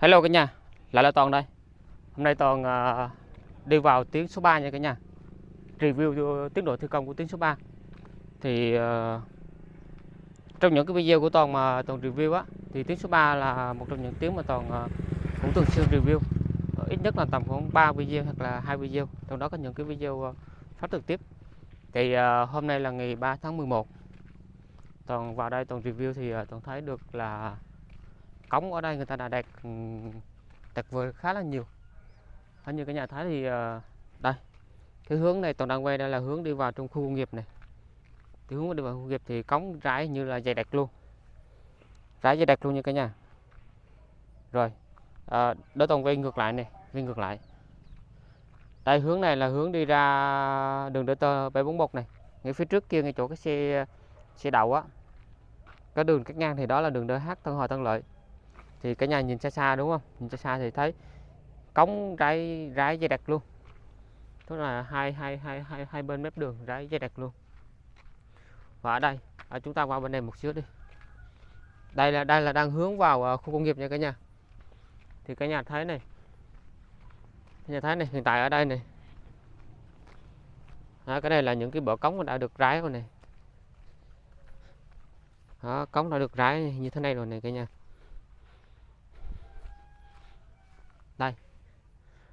Hello cả nhà, lại là Toàn đây. Hôm nay Toàn uh, đi vào tuyến số 3 nha cả nhà. Review tiến độ thi công của tuyến số 3. Thì uh, trong những cái video của Toàn mà Toàn review á thì tuyến số 3 là một trong những tuyến mà Toàn uh, cũng thường xuyên review. Ờ, ít nhất là tầm khoảng 3 video hoặc là hai video, trong đó có những cái video uh, phát trực tiếp. Thì uh, hôm nay là ngày 3 tháng 11. Toàn vào đây Toàn review thì uh, Toàn thấy được là cống ở đây người ta đã đặt đặt vừa khá là nhiều. Hình như cái nhà thái thì ờ, đây cái hướng này toàn đang quay đây là hướng đi vào trong khu công nghiệp này. Thì hướng đi vào khu công nghiệp thì cống rải như là dày đặc luôn. Rải dày đặc luôn như cả nhà. Rồi ờ, à, đối toàn quay ngược lại này quay ngược lại. Đây hướng này là hướng đi ra đường đỡ tơ 741 này. Ngay phía trước kia ngay chỗ cái xe xe đậu á. Cái đường cắt ngang thì đó là đường DH Tân Hòa Tân Lợi thì cả nhà nhìn xa xa đúng không? Nhìn xa xa thì thấy cống rái rái dây đặc luôn. Tức là hai hai hai hai hai bên mép đường rái dây đặc luôn. Và ở đây ở chúng ta qua bên này một xíu đi. Đây là đây là đang hướng vào à, khu công nghiệp nha cả nhà. Thì cả nhà thấy này. Cả nhà thấy này hiện tại ở đây này. Đó, cái này là những cái bờ cống đã được rái rồi này. Đó, cống đã được rái như thế này rồi này cả nhà. Đây.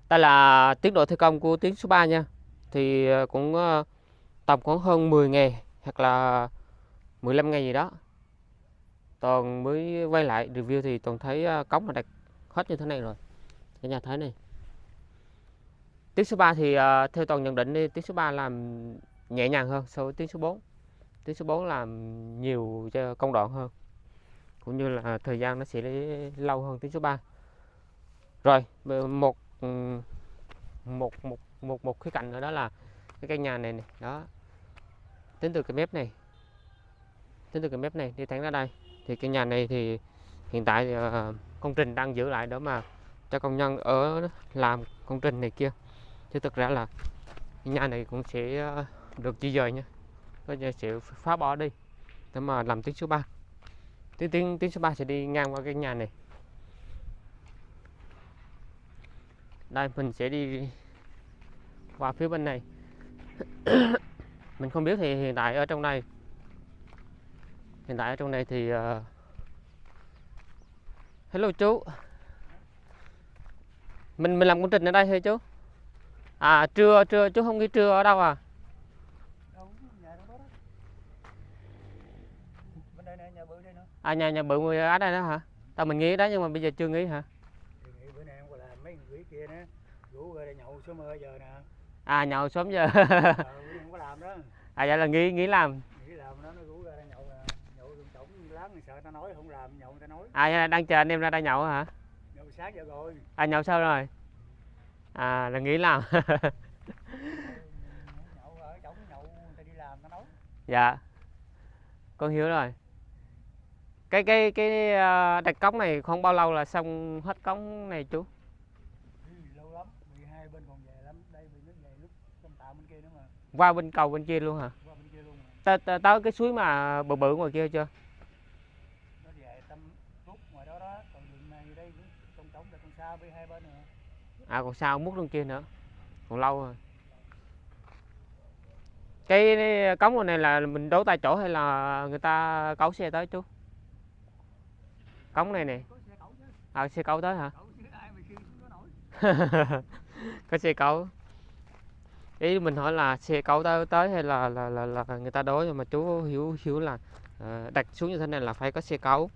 Đây là tiến độ thi công của tuyến số 3 nha. Thì ờ, cũng ờ, tầm khoảng hơn 10 ngày hoặc là 15 ngày gì đó. Toàn mới quay lại review thì toàn thấy ờ, cống là đặt hết như thế này rồi. Cái nhà thấy này. Tiếng số 3 thì theo toàn nhận định đi tiếng số 3 làm nhẹ nhàng hơn so với tiếng số 4 tiếng số 4 làm nhiều cho công đoạn hơn. Cũng như là thời gian nó sẽ lâu hơn tiếng số 3 rồi một ừ, một một một một khía cạnh nữa đó là cái căn nhà này này đó. Tính từ cái mép này tính từ cái mép này đi thẳng ra đây. Thì cái nhà này thì hiện tại uh, công trình đang giữ lại đó mà cho công nhân ở làm công trình này kia. Chứ thực ra là cái nhà này cũng sẽ uh, được di dời nha. Có sẽ phá bỏ đi để mà làm tuyến số 3 tuyến tuyến tuyến số 3 sẽ đi ngang qua cái nhà này. Đây mình sẽ đi qua phía bên này. Mình không biết thì hiện tại ở trong này hiện tại ở trong này thì uh... hello chú. Mình mình làm công trình ở đây thôi chú? À trưa trưa chú không nghĩ trưa ở đâu à? À nhà nhà bự người ở đây đó hả? Tao mình nghĩ đó nhưng mà bây giờ chưa nghĩ hả kia nữa. Rủ ra nhậu sớm mơ giờ nè. À nhậu sớm giờ. Ờ, không có làm đó. À vậy là nghĩ nghĩ làm. Nghĩ làm đó nó rủ ra nhậu nhậu đường tổng láng sợ ta nói không làm nhậu ta nói. À vậy là đang chờ anh em ra đây nhậu hả? Nhậu sáng giờ rồi. À nhậu sao rồi? À là nghĩ làm. Nhậu ở chỗ nhậu người ta đi làm ta nói. Dạ. Con hiểu rồi. Cái cái cái ờ, đặt cống này không bao lâu là xong hết cống này chú qua bên cầu bên kia luôn hả? Tới tới, tới cái suối mà bự bự ngoài kia chưa? À còn sao mút luôn kia nữa còn lâu rồi. Cái cống này là mình đấu tại chỗ hay là người ta cấu xe tới chú? Cống này nè. À xe cấu tới hả? Có xe cấu ý mình hỏi là xe cẩu tới tới hay là là là, là người ta đối mà chú hiểu hiểu là uh, đặt xuống như thế này là phải có xe cẩu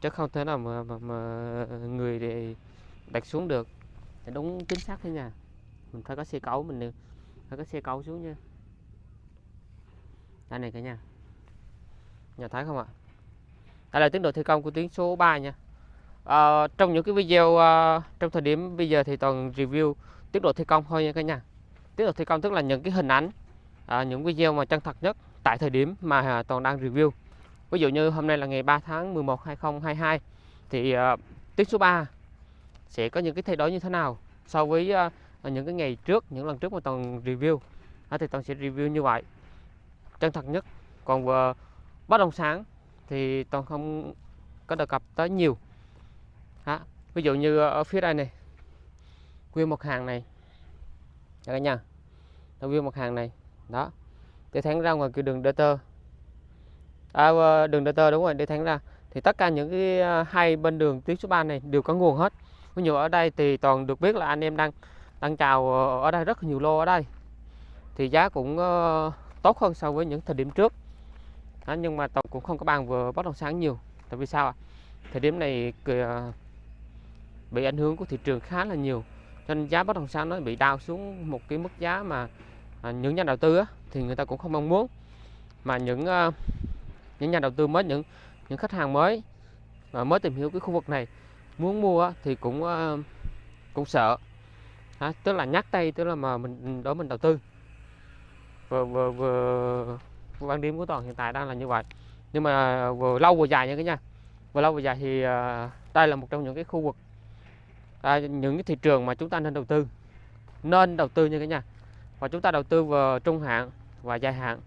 chứ không thể nào mà, mà, mà người để đặt xuống được. Thì đúng chính xác thế nha. Mình phải có xe cẩu mình phải có xe cẩu xuống nha. Đây này cả nhà nhà thấy không ạ? Đây là tiến độ thi công của tuyến số 3 nha. À, trong những cái video uh, trong thời điểm bây giờ thì toàn review tiến độ thi công thôi nha cả nhà tiếp tục thi công tức là những cái hình ảnh à, những video mà chân thật nhất tại thời điểm mà à, toàn đang review. Ví dụ như hôm nay là ngày 3 tháng 11 2022 thì à, uh, tiết số 3 sẽ có những cái thay đổi như thế nào so với uh, những cái ngày trước những lần trước mà toàn review. À, thì toàn sẽ review như vậy. Chân thật nhất. Còn uh, bất động sản thì toàn không có đề cập tới nhiều. À, ví dụ như ở phía đây này nguyên một hàng này cho cả nhà. Nó view mặt hàng này. Đó. Để thẳng ra ngoài cái đường đơ tơ. À, ờ, đường đơ tơ đúng rồi để thẳng ra. Thì tất cả những cái à, hai bên đường tuyến số 3 này đều có nguồn hết. Ví dụ ở đây thì toàn được biết là anh em đang đang chào ở đây rất nhiều lô ở đây. Thì giá cũng ờ, tốt hơn so với những thời điểm trước. Đó, nhưng mà toàn cũng không có bàn vừa bất động sản nhiều. Tại vì sao ạ? Thời điểm này ờ, bị ảnh hưởng của thị trường khá là nhiều cho nên giá bất động sản nó bị đào xuống một cái mức giá mà à, những nhà đầu tư á, thì người ta cũng không mong muốn. Mà những ờ, những nhà đầu tư mới những những khách hàng mới và mới tìm hiểu cái khu vực này muốn mua á, thì cũng ờ, cũng sợ. À, tức là nhắc tay tức là mà mình ừ, đối mình đầu tư. Vừa vừa vừa quan điểm của toàn hiện tại đang là như vậy. Nhưng mà ờ, vừa lâu vừa dài nha cả nhà vừa lâu vừa dài thì à, đây là một trong những cái khu vực à, những cái thị trường mà chúng ta nên đầu tư. Nên đầu tư như thế nhà và chúng ta đầu tư vào trung hạn và dài hạn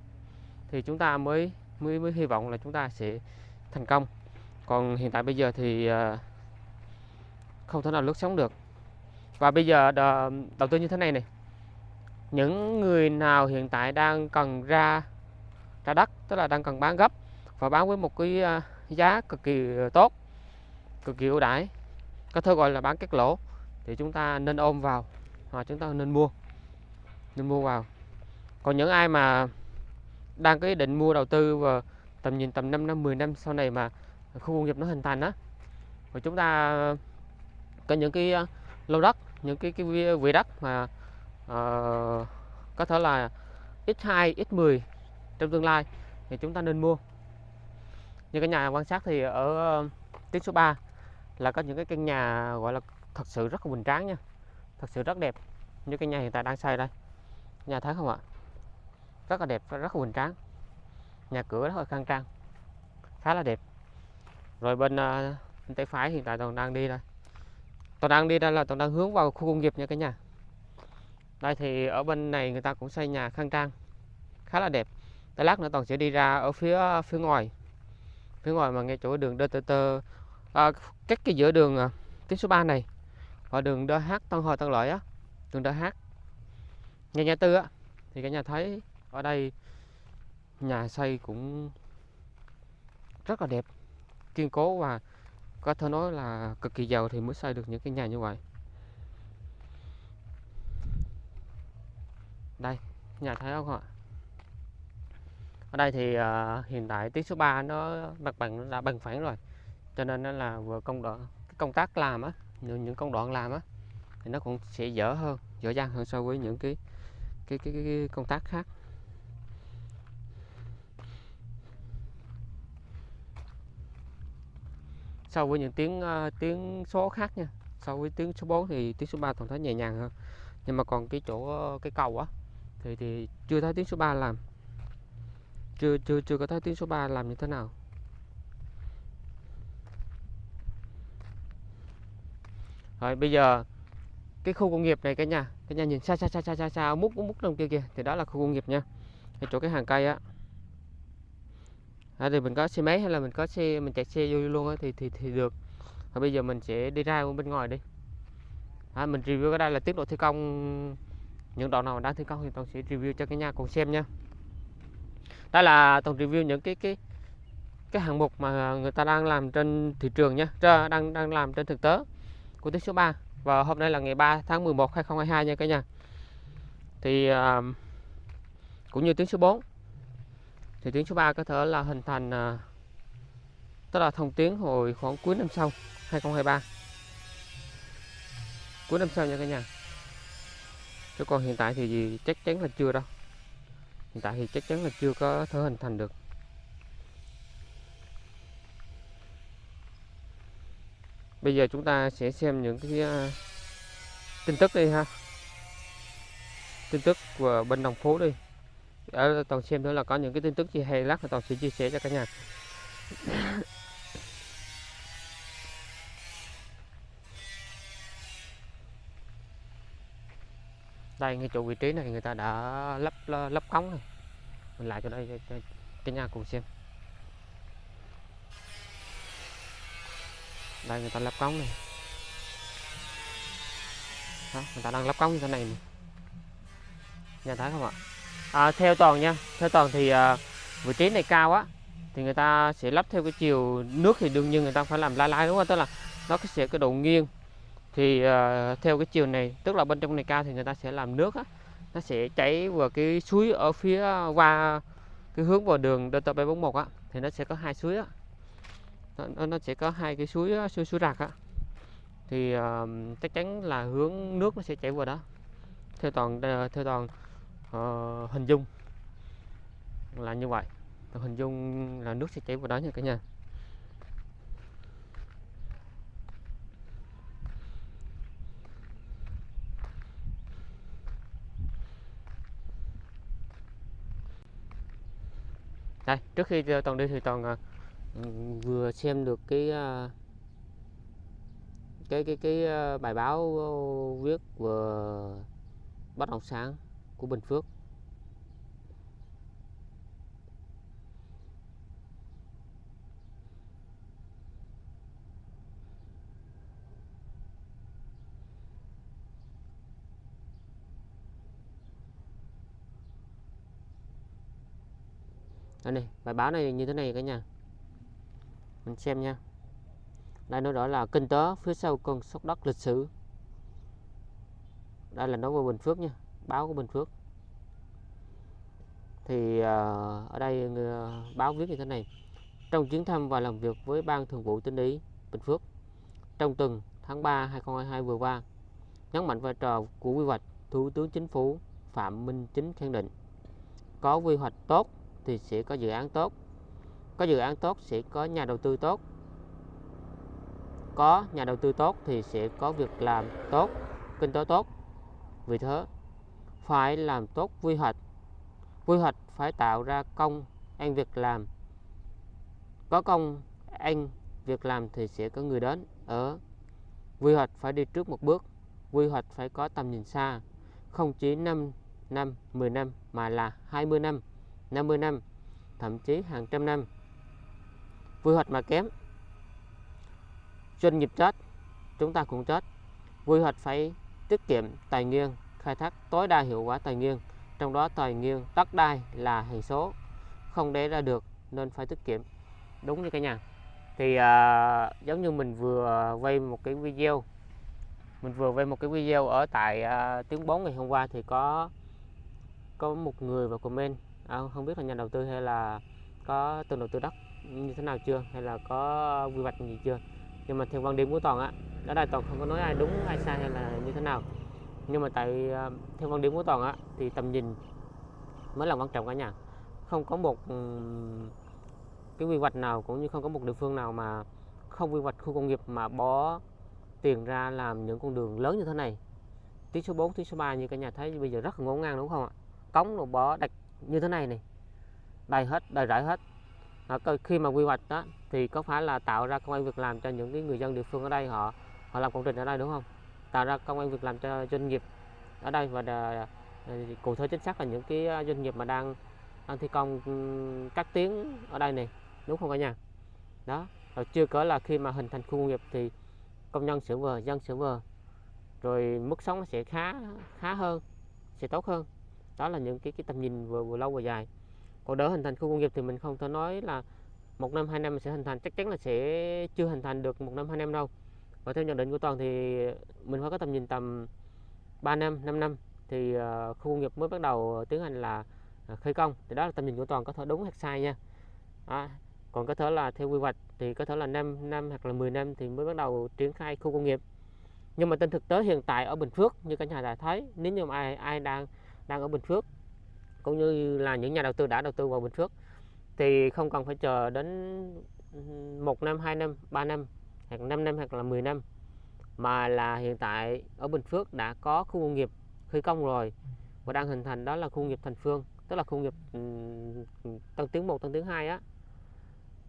thì chúng ta mới mới mới hy vọng là chúng ta sẽ thành công. Còn hiện tại bây giờ thì à, không thể nào lướt sóng được. Và bây giờ đầu tư như thế này này. Những người nào hiện tại đang cần ra ra đất tức là đang cần bán gấp và bán với một cái à, giá cực kỳ à, tốt cực kỳ ưu đãi có thứ gọi là bán cắt lỗ. Thì chúng ta nên ôm vào hoặc chúng ta nên mua. Nên mua vào. Còn những ai mà đang có ý định mua đầu tư và tầm nhìn tầm 5 năm 10 năm sau này mà khu công nghiệp nó hình thành á và chúng ta có những cái ờ, lô đất những cái cái vị đất mà uh, có thể là x2 x10 trong tương lai thì chúng ta nên mua. Như cái nhà quan sát thì ở ờ, tiết số 3 là có những cái căn nhà gọi là thật sự rất là bình tráng nha. Thật sự rất đẹp như cái nhà hiện tại đang xây đây. Nhà thấy không ạ? Rất là đẹp rất là bình tráng. Nhà cửa rất là khang trang khá là đẹp. Rồi bên, uh, bên tay phải hiện tại toàn đang đi đây. Toàn đang đi đây là toàn đang hướng vào khu công nghiệp nha cả nhà. Đây thì ở bên này người ta cũng xây nhà khang trang khá là đẹp. Tới lát nữa toàn sẽ đi ra ở phía à, phía ngoài. Phía ngoài mà ngay chỗ đường DTT à, cách cái giữa đường à, tuyến số 3 này và đường DH Tân Hội Tân Lợi á đường DH nhà nhà tư á thì cả nhà thấy ở đây nhà xây cũng rất là đẹp kiên cố và có thể nói là cực kỳ giàu thì mới xây được những cái nhà như vậy. Đây nhà thấy không ạ? Ở đây thì uh, hiện tại tuyến số 3 nó mặt bằng đã bằng phẳng rồi cho nên nó là vừa công đoạn công tác làm á những, những công đoạn làm á thì nó cũng sẽ dở hơn dở dang hơn so với những cái cái cái, cái, cái công tác khác. So với những tiếng uh, tiếng số khác nha so với tiếng số 4 thì tiếng số 3 toàn thấy nhẹ nhàng hơn. Nhưng mà còn cái chỗ ờ, cái cầu á thì thì chưa thấy tiếng số 3 làm. Chưa chưa chưa có thấy tiếng số 3 làm như thế nào. Rồi bây giờ cái khu công nghiệp này cả nhà cả nhà nhìn xa xa xa xa xa xa múc múc trong kia kìa thì đó là khu công nghiệp nha. Cái chỗ cái hàng cây á. À, thì mình có xe máy hay là mình có xe mình chạy xe vô luôn á thì thì thì được. Rồi bây giờ mình sẽ đi ra bên ngoài đi. À, mình review cái đây là tiến độ thi công. Những đoạn nào đang thi công thì toàn sẽ review cho cả nhà cùng xem nha. Đây là toàn review những cái cái cái hạng mục mà người ta đang làm trên thị trường nha. Đang đang làm trên thực tế của tuyến số 3 và hôm nay là ngày 3 tháng 11 2022 nha cả nhà. Thì à, cũng như tiếng số 4 thì tiếng số 3 có thể là hình thành à, tức là thông tiếng hồi khoảng cuối năm sau 2023 cuối năm sau nha cả nhà. Chứ còn hiện tại thì gì chắc chắn là chưa đâu. Hiện tại thì chắc chắn là chưa có thể hình thành được. Bây giờ chúng ta sẽ xem những cái uh, tin tức đi ha. Tin tức của bên đồng phố đi. Ở toàn xem nữa là có những cái tin tức gì hay lát toàn sẽ chia sẻ cho cả nhà. Đây ngay chỗ vị trí này người ta đã lắp lắp cống này. Mình lại cho đây cho, cho cả nhà cùng xem. Đây người ta lắp cống này Đó, người ta đang lắp cống như thế này nè. Nhà thấy không ạ? À, theo toàn nha, theo toàn thì à, vị trí này cao á thì người ta sẽ lắp theo cái chiều nước thì đương nhiên người ta phải làm lai lai đúng không? Tức là nó sẽ cái độ nghiêng thì uh, theo cái chiều này tức là bên trong này cao thì người ta sẽ làm nước á nó sẽ chảy vào cái suối ở phía à, qua cái hướng vào đường Delta 741 á thì nó sẽ có hai suối á nó, nó- sẽ có hai cái suối suối suối rạc á. Thì uh, chắc chắn là hướng nước nó sẽ chảy vào đó. Theo toàn theo toàn uh, hình dung là như vậy. Toàn hình dung là nước sẽ chảy vào đó nha cả nhà. Đây trước khi toàn đi thì toàn ờ, vừa xem được cái à, cái cái cái à, bài báo viết vừa bất động sản của Bình Phước. Đây này, bài báo này như thế này cả nhà mình xem nha. Đây nó đó là kinh tế phía sau cơn sốc đất lịch sử. Đây là nói về Bình Phước nha, báo của Bình Phước. Thì à, ở đây ờ, báo viết như thế này. Trong chuyến thăm và làm việc với ban thường vụ tỉnh ủy, Bình Phước, trong tuần tháng 3 2022 vừa qua, nhấn mạnh vai trò của quy hoạch, Thủ tướng Chính phủ Phạm Minh Chính khẳng định, có quy hoạch tốt thì sẽ có dự án tốt có dự án tốt sẽ có nhà đầu tư tốt. Có nhà đầu tư tốt thì sẽ có việc làm tốt, kinh tế tốt. Vì thế, phải làm tốt quy hoạch. Quy hoạch phải tạo ra công ăn việc làm. Có công ăn việc làm thì sẽ có người đến. Ở, quy hoạch phải đi trước một bước. Quy hoạch phải có tầm nhìn xa. Không chỉ 5 năm 10 năm mà là 20 năm 50 năm, thậm chí hàng trăm năm quy hoạch mà kém. Doanh nghiệp chết chúng ta cũng chết. Quy hoạch phải tiết kiệm tài nguyên khai thác tối đa hiệu quả tài nguyên. Trong đó tài nguyên đất đai là hệ số. Không để ra được nên phải tiết kiệm. Đúng như cả nhà. Thì à, giống như mình vừa quay một cái video mình vừa quay một cái video ở tại à, tiếng 4 ngày hôm qua thì có có một người vào comment. À, không biết là nhà đầu tư hay là có từng đầu tư đất như thế nào chưa? Hay là có quy hoạch gì chưa? Nhưng mà theo quan điểm của toàn á ở đây toàn không có nói ai đúng ai sai hay là như thế nào. Nhưng mà tại ờ, theo quan điểm của toàn á thì tầm nhìn mới là quan trọng cả nhà. Không có một cái quy hoạch nào cũng như không có một địa phương nào mà không quy hoạch khu công nghiệp mà bỏ tiền ra làm những con đường lớn như thế này. Tuyến số 4, tuyến số 3 như cả nhà thấy bây giờ rất là ngổn ngang đúng không ạ? Cống đồ bỏ đặt như thế này này. Đầy hết đầy rải hết à, khi mà quy hoạch đó thì có phải là tạo ra công an việc làm cho những cái người dân địa phương ở đây họ họ làm công trình ở đây đúng không? Tạo ra công an việc làm cho doanh nghiệp ở đây và đà, ờ, cụ thể chính xác là những cái ờ, doanh nghiệp mà đang đang thi công ừ, các tuyến ở đây này đúng không cả nhà? Đó rồi chưa cỡ là khi mà hình thành khu công nghiệp thì công nhân sửa vừa dân sửa vừa rồi mức sống nó sẽ khá khá hơn sẽ tốt hơn. Đó là những cái cái tầm nhìn vừa vừa lâu vừa dài còn đỡ hình thành khu công nghiệp thì mình không thể nói là một năm hai năm sẽ hình thành. Chắc chắn là sẽ chưa hình thành được một năm hai năm đâu. Và theo nhận định của toàn thì mình phải có tầm nhìn tầm 3 năm 5 năm thì ờ, khu công nghiệp mới bắt đầu tiến hành là ờ, khởi công. Thì đó là tầm nhìn của toàn có thể đúng hoặc sai nha. À, còn có thể là theo quy hoạch thì có thể là 5 năm hoặc là 10 năm thì mới bắt đầu triển khai khu công nghiệp. Nhưng mà trên thực tế hiện tại ở Bình Phước như cả nhà đã thấy nếu như mà ai ai đang đang ở Bình Phước cũng như là những nhà đầu tư đã đầu tư vào Bình Phước thì không cần phải chờ đến một năm, hai năm, ba năm hoặc 5 năm hoặc là 10 năm mà là hiện tại ở Bình Phước đã có khu công nghiệp khởi công rồi và đang hình thành đó là khu công nghiệp Thành Phương tức là khu công nghiệp tầng Tân Tiến 1, Tân Tiến 2 á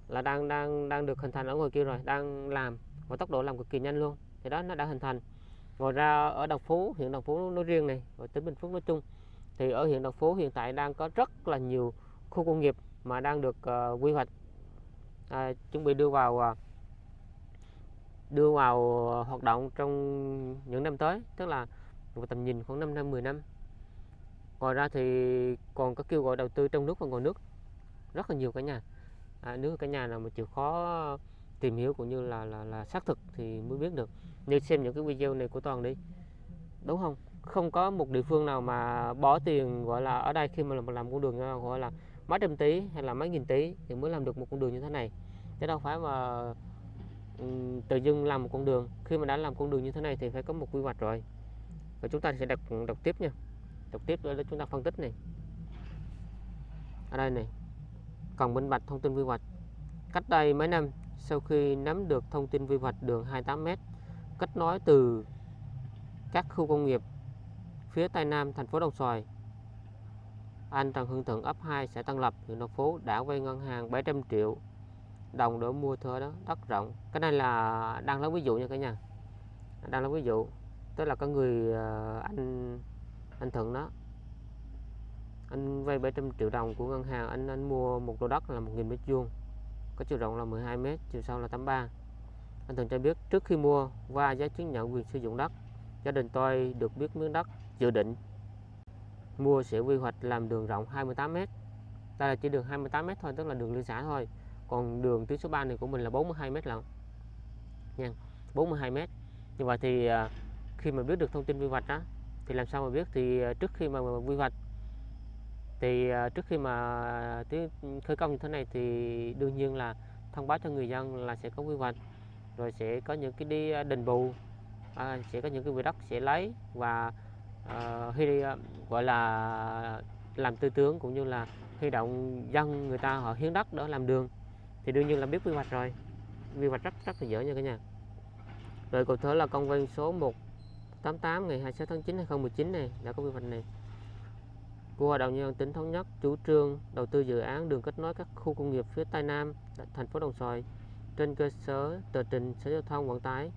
là đang đang đang được hình thành ở ngoài kia rồi đang làm và tốc độ làm cực kỳ nhanh luôn. Thì đó nó đã hình thành. Ngoài ra ở Đồng Phú huyện Đồng Phú nói riêng này và tỉnh Bình Phước nói chung thì ở huyện Đồng Phú hiện tại đang có rất là nhiều khu công nghiệp mà đang được uh, quy hoạch. Uh, chuẩn bị đưa vào uh, đưa vào ờ, hoạt động trong những năm tới tức là một tầm nhìn khoảng 5 năm 10 năm. Ngoài ra thì còn có kêu gọi đầu tư trong nước và ngoài nước. Rất là nhiều cả nhà. À, nếu cả nhà nào mà chịu khó tìm hiểu cũng như là là là xác thực thì mới biết được. Như xem những cái video này của toàn đi. Đúng không? Không có một địa phương nào mà bỏ tiền gọi là ở đây khi mà làm, làm con đường gọi là mấy trăm tỷ hay là mấy nghìn tỷ thì mới làm được một con đường như thế này. Chứ đâu phải mà tự dưng làm một con đường. Khi mà đã làm con đường như thế này thì phải có một quy hoạch rồi. Và chúng ta sẽ đọc đọc tiếp nha. Đọc tiếp để chúng ta phân tích này. Ở đây này. Cần minh bạch thông tin quy hoạch. Cách đây mấy năm sau khi nắm được thông tin quy hoạch đường 28m kết nối từ các khu công nghiệp phía tây nam thành phố Đồng Xoài, anh Trần Hưng Thuận ấp 2 xã Tân Lập, huyện Đồng Phú đã vay ngân hàng 700 triệu đồng để mua thửa đó đất rộng. Cái này là đang lấy ví dụ nha cả nhà. Đang lấy ví dụ, tức là có người à, anh anh Thuận đó, anh vay 700 triệu đồng của ngân hàng, anh anh mua một lô đất là 1.000 mét vuông, có chiều rộng là 12 mét, chiều sâu là 83 anh Thuận cho biết trước khi mua, qua giấy chứng nhận quyền sử dụng đất, gia đình tôi được biết miếng đất dự định. Mua sẽ quy hoạch làm đường rộng 28 mét. Đây là chỉ đường 28 mét thôi tức là đường liên xã thôi. Còn đường tuyến số 3 này của mình là 42 mét lận. Nha 42 mét. Như vậy thì à, khi mà biết được thông tin quy hoạch đó thì làm sao mà biết? Thì à, trước khi mà, quy hoạch thì à, trước khi mà khởi công như thế này thì đương nhiên là thông báo cho người dân là sẽ có quy hoạch rồi sẽ có những cái đi đền bù à, sẽ có những cái vị đất sẽ lấy và Ờ, huy ờ, gọi là làm tư tướng cũng như là huy động dân người ta họ hiến đất để làm đường, thì đương nhiên là biết quy hoạch rồi. Quy hoạch rất rất là dễ nha cả nhà. Rồi cụ thể là công văn số 188 ngày 26 tháng 9 2019 này, đã có quy hoạch này. Của Hội đồng nhân dân tỉnh thống nhất, chủ trương đầu tư dự án đường kết nối các khu công nghiệp phía Tây Nam thành phố Đồng Xoài trên cơ sở tờ trình Sở Giao thông Vận tải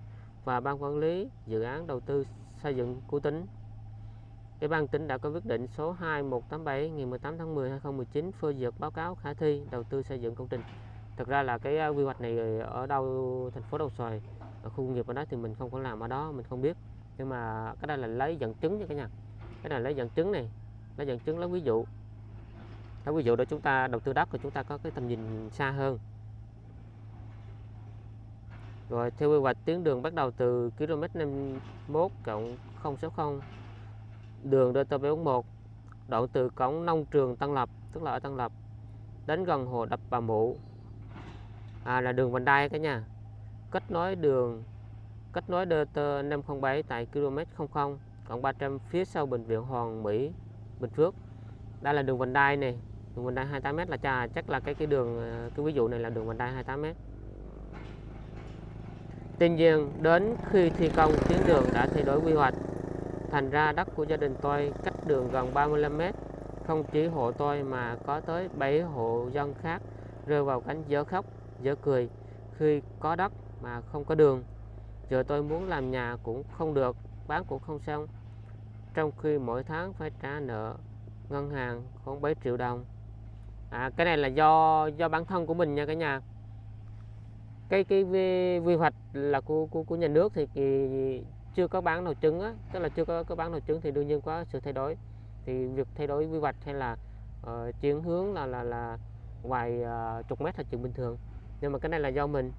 và ban quản lý dự án đầu tư xây dựng của tỉnh. Ủy ban tỉnh đã có quyết định số 2187 ngày 18 tháng 10 2019 phê duyệt báo cáo khả thi đầu tư xây dựng công trình. Thực ra là cái à, quy hoạch này ở đâu, thành phố Đồng Xoài ở khu công nghiệp ở đó thì mình không có làm ở đó, mình không biết. Nhưng mà cái đây là lấy dẫn chứng nha cả nhà. Cái này lấy dẫn chứng này, lấy dẫn chứng, lấy ví dụ. Lấy ví dụ để chúng ta đầu tư đất thì chúng ta có cái tầm nhìn xa hơn. Rồi theo quy hoạch, tuyến đường bắt đầu từ km 51 cộng 060 đường DT741 đoạn từ cổng nông trường Tân Lập tức là ở Tân Lập đến gần hồ đập Bà Mụ. À, là đường vành đai cả nhà kết nối đường kết nối DT 507 tại km 00 cộng 300 phía sau bệnh viện Hoàng Mỹ Bình Phước. Đây là đường vành đai này đường vành đai 28m là cha chắc là cái cái đường à, cái ví dụ này là đường vành đai 28m Tuy nhiên đến khi thi công tuyến đường đã thay đổi quy hoạch thành ra đất của gia đình tôi cách đường gần 35 mét. không chỉ hộ tôi mà có tới 7 hộ dân khác rơi vào cảnh dở khóc dở cười khi có đất mà không có đường. Giờ tôi muốn làm nhà cũng không được bán cũng không xong. Trong khi mỗi tháng phải trả nợ ngân hàng khoảng 7 triệu đồng. À, cái này là do do bản thân của mình nha cả nhà. Cái cái quy hoạch là của, của của nhà nước thì, thì chưa có bán nào chứng á tức là chưa có có bán nào chứng thì đương nhiên có sự thay đổi. Thì việc thay đổi quy hoạch hay là uh, chuyển hướng là là là vài uh, ờ, chục mét là chuyện bình thường. Nhưng mà cái này là do mình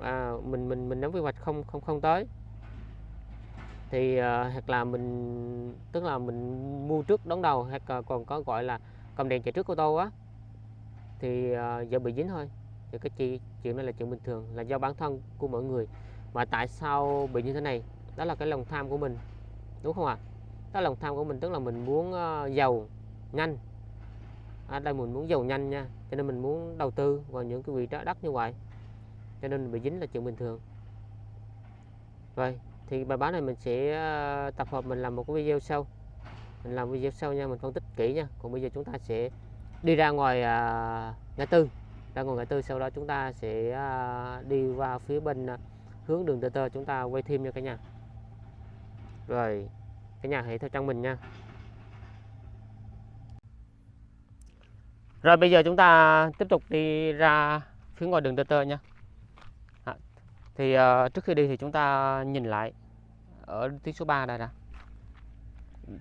à, mình mình mình nắm quy hoạch không không không tới. Thì uh, hoặc là mình tức là mình mua trước đón đầu hoặc còn có gọi là cầm đèn chạy trước ô tô á thì uh, giờ bị dính thôi. Thì cái chi chuyện này là chuyện bình thường là do bản thân của mọi người. Mà tại sao bị như thế này? Đó là cái lòng tham của mình đúng không ạ? À? đó là lòng tham của mình tức là mình muốn uh, giàu nhanh. Ở à, đây mình muốn giàu nhanh nha cho nên mình muốn đầu tư vào những cái vị trí đất như vậy. Cho nên bị dính là chuyện bình thường. Rồi thì bài báo này mình sẽ ờ, tập hợp mình làm một cái video sau. Mình làm video sau nha mình phân tích kỹ nha. Còn bây giờ chúng ta sẽ đi ra ngoài à, ngã tư. Ra ngoài ngã tư sau đó chúng ta sẽ à, đi vào phía bên à, hướng đường TT chúng ta quay thêm nha cả nhà rồi cả nhà hãy theo chân mình nha. Rồi bây giờ chúng ta tiếp tục đi ra phía ngoài đường tơ tơ nha. À, thì uh, trước khi đi thì chúng ta nhìn lại ở tuyến số 3 đây nè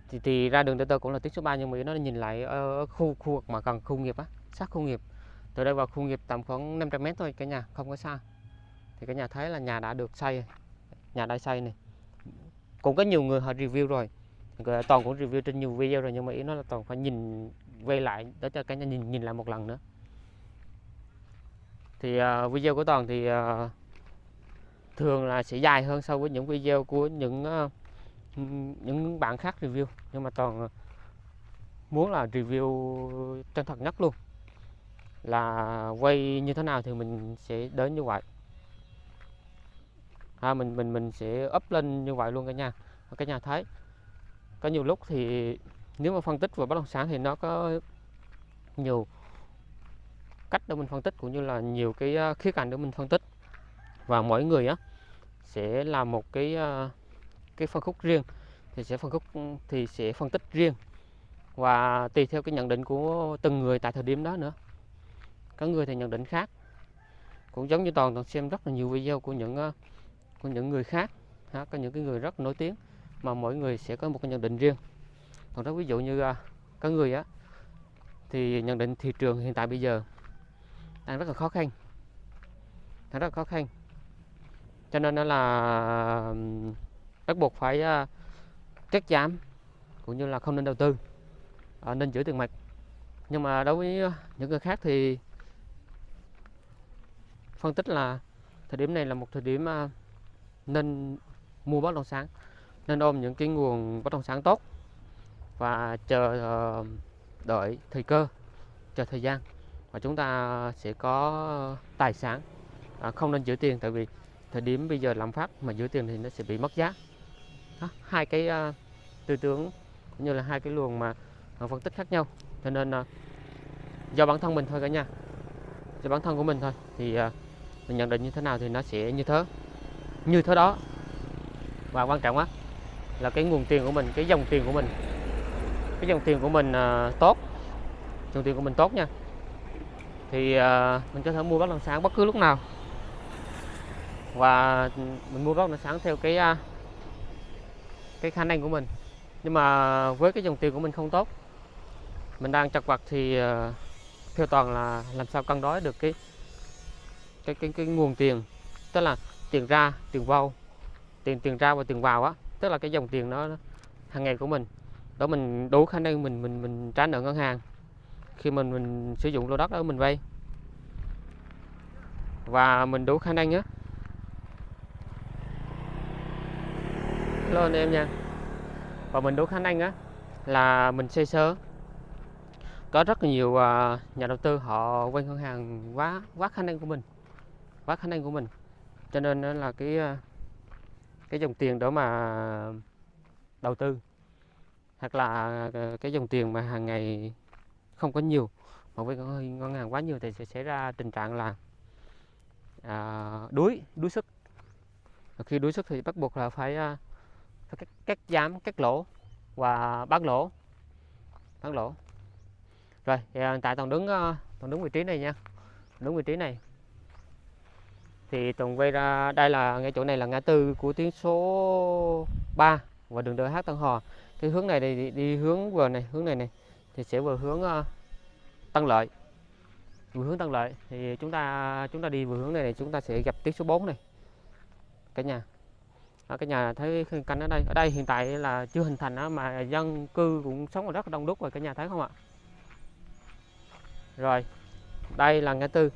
thì, thì ra đường tơ Tơ cũng là tuyến số 3 nhưng mà nó nhìn lại ở khu khu vực mà gần khu nghiệp á sát khu nghiệp. Từ đây vào khu nghiệp tầm khoảng 500 mét thôi cả nhà không có xa. Thì cả nhà thấy là nhà đã được xây nhà đã xây này cũng có nhiều người họ review rồi. Toàn cũng review trên nhiều video rồi nhưng mà ý nó là toàn phải nhìn quay lại để cho cả nhà nhìn nhìn lại một lần nữa. Thì uh, video của toàn thì uh, thường là sẽ dài hơn so với những video của những uh, những bạn khác review. Nhưng mà toàn muốn là review chân thật nhất luôn. Là quay như thế nào thì mình sẽ đến như vậy ha, mình mình mình sẽ up lên như vậy luôn cả nhà. Cả nhà thấy có nhiều lúc thì nếu mà phân tích về bất động sản thì nó có nhiều cách để mình phân tích cũng như là nhiều cái à, khía cạnh để mình phân tích. Và mỗi người á sẽ làm một cái à, cái phân khúc riêng thì sẽ phân khúc thì sẽ phân tích riêng. Và tùy theo cái nhận định của từng người tại thời điểm đó nữa. Có người thì nhận định khác. Cũng giống như toàn toàn xem rất là nhiều video của những của những người khác ha, có những cái người rất nổi tiếng mà mỗi người sẽ có một cái nhận định riêng. Còn đó ví dụ như uh, có người á thì nhận định thị trường hiện tại bây giờ đang rất là khó khăn. Đang rất là khó khăn. Cho nên nó là bắt buộc phải uh, cắt giảm cũng như là không nên đầu tư uh, nên giữ tiền mặt. Nhưng mà đối với những người khác thì phân tích là thời điểm này là một thời điểm uh, nên mua bất động sản nên ôm những cái nguồn bất động sản tốt và chờ ờ, đợi thời cơ chờ thời gian và chúng ta sẽ có tài sản. À, không nên giữ tiền tại vì thời điểm bây giờ lạm phát mà giữ tiền thì nó sẽ bị mất giá. Đó, hai cái uh, tư tưởng cũng như là hai cái luồng mà uh, phân tích khác nhau. Cho nên uh, do bản thân mình thôi cả nhà do bản thân của mình thôi thì uh, mình nhận định như thế nào thì nó sẽ như thế như thế đó. Và quan trọng á là cái nguồn tiền của mình cái dòng tiền của mình. Cái dòng tiền của mình uh, tốt. Dòng tiền của mình tốt nha. Thì uh, mình có thể mua bất động sản bất cứ lúc nào. Và mình mua bất động sản theo cái uh, cái khả năng của mình. Nhưng mà với cái dòng tiền của mình không tốt mình đang chặt vặt thì uh, theo toàn là làm sao cân đối được cái cái cái cái nguồn tiền. Tức là tiền ra tiền vào tiền tiền ra và tiền vào á. Tức là cái dòng tiền nó hàng ngày của mình. Đó mình đủ khả năng mình mình mình trả nợ ngân hàng. Khi mình mình sử dụng lô đất đó mình vay. Và mình đủ khả năng nhé, lên em nha. Và mình đủ khả năng á là mình xây sơ có rất là nhiều à, nhà đầu tư họ vay ngân hàng quá quá khả năng của mình. Quá khả năng của mình cho nên đó là cái ờ, cái dòng tiền đó mà đầu tư. Hoặc là ờ, cái dòng tiền mà hàng ngày không có nhiều mà với ngân hàng quá nhiều thì sẽ xảy ra tình trạng là à, đuối đuối sức. Và khi đuối sức thì bắt buộc là phải, ờ, phải cắt, cắt giảm cắt lỗ và bán lỗ bán lỗ. Rồi hiện tại toàn đứng toàn đứng vị trí này nha. Đứng vị trí này thì toàn quay ra đây là ngay chỗ này là ngã tư của tuyến số 3 và đường DH Tân Hòa cái hướng này thì đi, đi hướng vừa này hướng này này thì sẽ vừa hướng uh, Tân Lợi. Vừa hướng Tân Lợi thì chúng ta chúng ta đi vừa hướng này, này chúng ta sẽ gặp tuyến số 4 này. Cả nhà. Ở cái nhà thấy khung cảnh ở đây. Ở đây hiện tại là chưa hình thành mà dân cư cũng sống ở rất đông đúc rồi cả nhà thấy không ạ? Rồi đây là ngã tư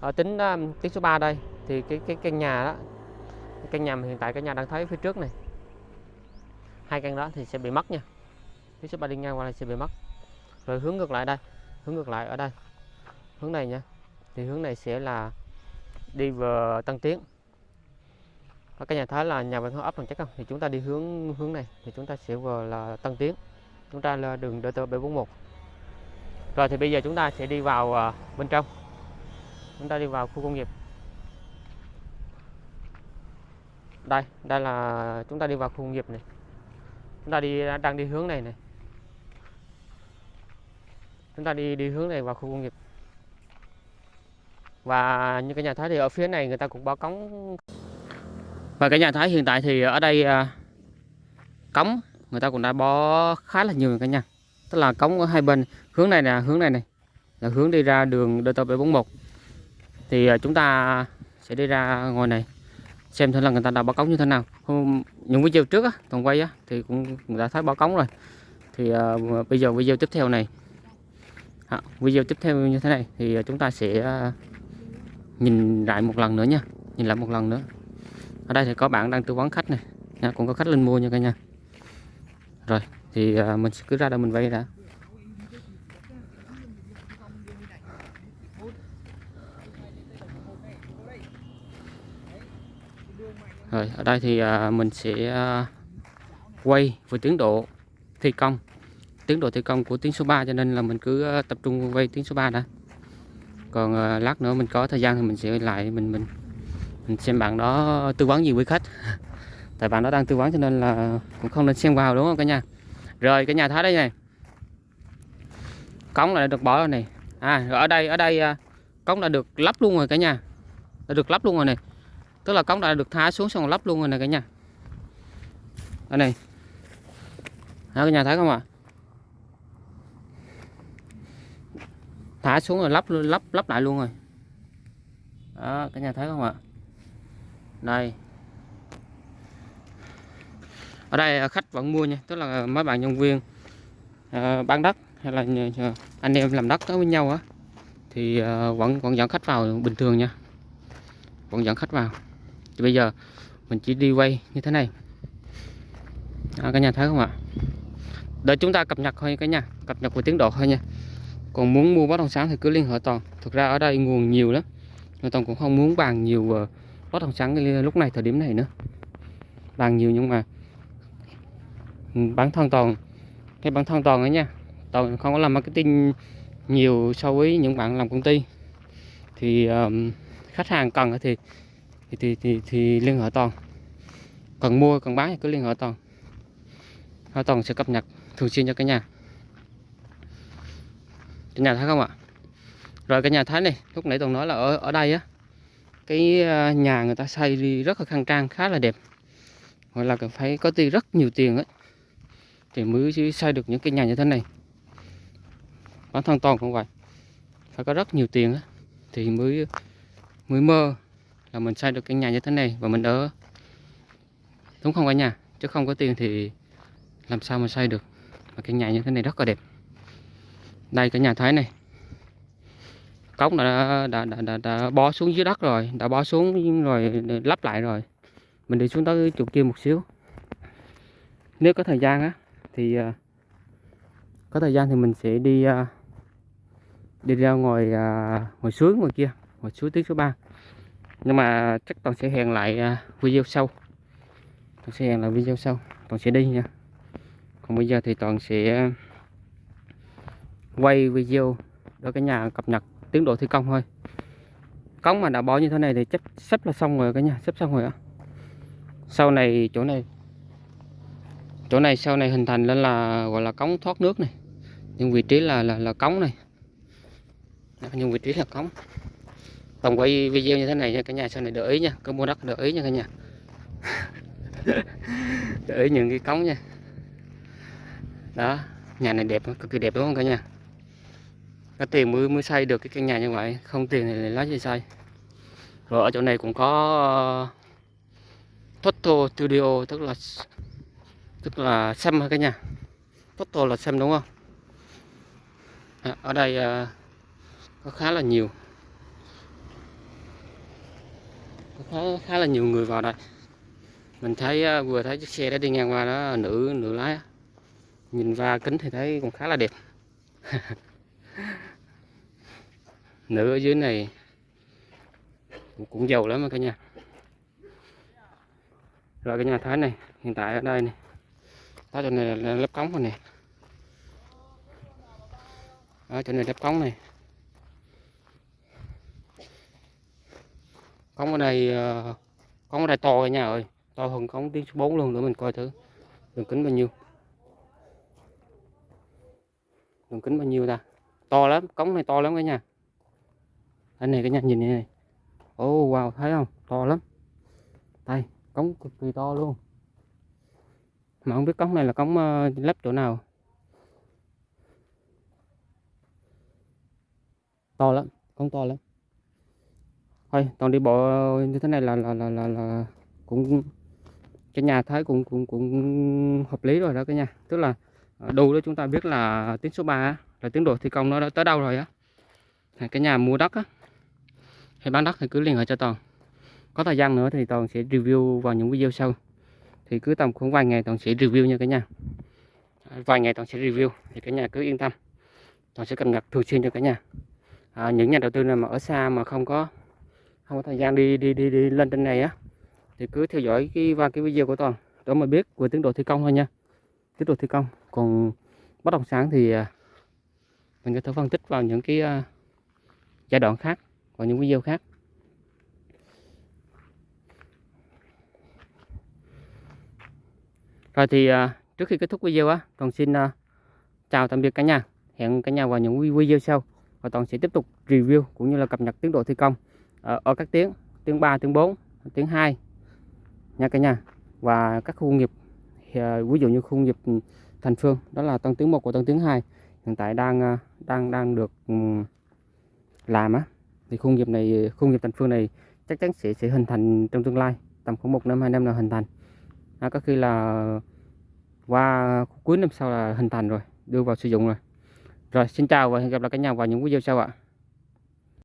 ở tính um, số 3 đây thì cái cái căn nhà đó căn nhà hiện tại cái nhà đang thấy phía trước này hai căn đó thì sẽ bị mất nha. Phía số 3 đi ngang qua này sẽ bị mất. Rồi hướng ngược lại đây hướng ngược lại ở đây hướng này nha. Thì hướng này sẽ là đi về Tân Tiến. Ở cái nhà thấy là nhà văn hóa ấp bằng chắc không? Thì chúng ta đi hướng hướng này thì chúng ta sẽ vừa là Tân Tiến. Chúng ta là đường DT 741 rồi thì bây giờ chúng ta sẽ đi vào ờ, bên trong chúng ta đi vào khu công nghiệp. Đây đây là, chúng ta đi vào khu công nghiệp này. Chúng ta đi, đang đi hướng này này. Chúng ta đi đi hướng này vào khu công nghiệp. Và như cái nhà Thái thì ở phía này người ta cũng bao cống. Và cái nhà Thái hiện tại thì ở đây à, cống, người ta cũng đã bó khá là nhiều rồi cả nhà. Tức là cống ở hai bên. Hướng này nè, hướng này này. Là hướng đi ra đường DT 741 thì à, chúng ta sẽ đi ra ngoài này xem thử là người ta đã báo cống như thế nào. Hôm những video trước á toàn quay á thì cũng đã thấy báo cống rồi. Thì uh, bây giờ video tiếp theo này. À, video tiếp theo như thế này thì à, chúng ta sẽ nhìn lại một lần nữa nha. Nhìn lại một lần nữa. Ở đây thì có bạn đang tư vấn khách này. Nha, cũng có khách lên mua nha cả nhà. Rồi thì uh, mình sẽ cứ ra đây mình vay đã. Rồi, ở đây thì à, mình sẽ à, quay về tiến độ thi công. Tiến độ thi công của tuyến số 3 cho nên là mình cứ à, tập trung quay tuyến số 3 đã. Còn lát nữa mình có thời gian thì mình sẽ lại mình mình mình xem bạn đó tư vấn gì với khách. Tại bạn đó đang tư vấn cho nên là cũng không nên xem vào, đúng không cả nhà? Rồi, cả nhà thấy đây này. Cống là được bỏ rồi này. À rồi ở đây ở đây cống đã được lắp luôn rồi cả nhà. Đã được lắp luôn rồi này tức là cống đã được thả xuống xong rồi lắp luôn rồi này cả nhà. Ở này hả cả nhà thấy không ạ? Thả xuống rồi lắp lắp lắp lại luôn rồi. Đó, cả nhà thấy không ạ? Đây. Ở đây à, khách vẫn mua nha. Tức là à, mấy bạn nhân viên à, bán đất hay là anh em làm đất với nhau á, thì vẫn vẫn dẫn khách vào bình thường nha. Vẫn dẫn khách vào thì bây giờ mình chỉ đi quay như thế này. À, cả nhà thấy không ạ? Để chúng ta cập nhật thôi cả nhà cập nhật về tiến độ thôi nha. Còn muốn mua bất động sản thì cứ liên hệ toàn. Thực ra ở đây nguồn nhiều lắm nên toàn cũng không muốn bàn nhiều về bất động sản lúc này thời điểm này nữa. Bàn nhiều nhưng mà bản thân toàn cái bản thân toàn ấy nha toàn không có làm marketing nhiều so với những bạn làm công ty. Thì um, khách hàng cần thì thì thì thì, thì liên hệ toàn. Cần mua cần bán thì cứ liên hệ toàn. Thôi toàn sẽ cập nhật thường xuyên cho cả nhà. Cả nhà thấy không ạ? Rồi cả nhà thấy này lúc nãy toàn nói là ở ở đây á cái ờ, nhà người ta xây đi rất là khang trang khá là đẹp. Gọi là cần phải có tiền rất nhiều tiền ấy thì mới xây được những cái nhà như thế này. Bản thân toàn cũng vậy. Phải có rất nhiều tiền ấy, thì mới mới mơ là mình xây được cái nhà như thế này và mình ở đúng không cả nhà? Chứ không có tiền thì làm sao mà xây được và cái nhà như thế này rất là đẹp. Đây cả nhà thấy này. Cống đã đã, đã, đã, đã bó xuống dưới đất rồi đã bó xuống rồi lắp lại rồi. Mình đi xuống tới chỗ kia một xíu. Nếu có thời gian á thì à, có thời gian thì mình sẽ đi à, đi ra ngoài à, ngoài suối ngoài kia ngoài suối tiếng số 3 nhưng mà chắc toàn sẽ hẹn lại à, video sau. Toàn sẽ hẹn lại video sau. Toàn sẽ đi nha. Còn bây giờ thì toàn sẽ quay video đó cả nhà cập nhật tiến độ thi công thôi. Cống mà đã bỏ như thế này thì chắc sắp là xong rồi cả nhà, sắp xong rồi á. sau này, chỗ này chỗ này sau này hình thành lên là, gọi là cống thoát nước này. Nhưng vị trí là là là cống này. Nhưng vị trí là cống tổng quay video như thế này nha cả nhà sau này để ý nha có mua đất để ý nha cả nhà. Để ý những cái cống nha. Đó nhà này đẹp cực kỳ đẹp đúng không cả nhà? Có tiền mới mới xây được cái căn nhà như vậy không tiền thì lấy gì xây? Rồi ở chỗ này cũng có uh, Toto Studio tức là tức là xem cả nhà? Toto là xem đúng không? À, ở đây ờ, có khá là nhiều. Có khá, là nhiều người vào đây. Mình thấy à, vừa thấy chiếc xe đã đi ngang qua đó nữ nữ lái nhìn qua kính thì thấy cũng khá là đẹp. Nữ ở dưới này cũng, cũng giàu lắm cả nhà. Rồi cái nhà thái này hiện tại ở đây này. Đó chỗ này là lớp cống rồi nè. Ở chỗ này lớp cống này. Cống ở đây ờ, cống ở đây to cả nhà ơi. To hơn cống tiếng số 4 luôn nữa mình coi thử. Đường kính bao nhiêu? Đường kính bao nhiêu ta? To lắm cống này to lắm cả nhà. Anh này cả nhà nhìn này ô oh, wow thấy không? To lắm. Đây cống cực kỳ to luôn. Mà không biết cống này là cống uh, lắp chỗ nào. To lắm cống to lắm thôi toàn đi bộ như thế này là là là là, là cũng cái nhà thấy cũng cũng cũng hợp lý rồi đó cái nhà. Tức là ờ, đủ để chúng ta biết là tiến số 3 là tiến độ thi công nó đã tới đâu rồi á. Cái nhà mua đất á hay bán đất thì cứ liên hệ cho toàn. Có thời gian nữa thì toàn sẽ review vào những video sau. Thì cứ tầm khoảng vài ngày toàn sẽ review nha cả nhà. À, vài ngày toàn sẽ review thì cả nhà cứ yên tâm. Toàn sẽ cập nhật thường xuyên cho cả nhà. À, những nhà đầu tư nào mà ở xa mà không có không có thời gian đi đi đi, đi lên trên này á. Thì cứ theo dõi cái và cái video của toàn để mà biết về tiến độ thi công thôi nha. Tiến độ thi công. Còn bất động sản thì à, mình có thể phân tích vào những cái à, giai đoạn khác và những video khác. Rồi thì à, trước khi kết thúc video á toàn xin chào tạm biệt cả nhà. Hẹn cả nhà vào những video sau. Và toàn sẽ tiếp tục review cũng như là cập nhật tiến độ thi công ở, ở các tiếng tiếng 3 tiếng 4 tiếng 2 nha cả nhà. Và các khu công nghiệp ví dụ như khu công nghiệp Thành Phương đó là tăng tiếng 1 của tăng tiếng 2 hiện tại đang à, đang đang được làm á. Thì khu công nghiệp này khu công nghiệp Thành Phương này chắc chắn sẽ sẽ hình thành trong tương lai tầm khoảng một năm hai năm là hình thành. À, có khi là qua cuối năm sau là hình thành rồi đưa vào sử dụng rồi. Rồi xin chào và hẹn gặp lại cả nhà vào những video sau ạ.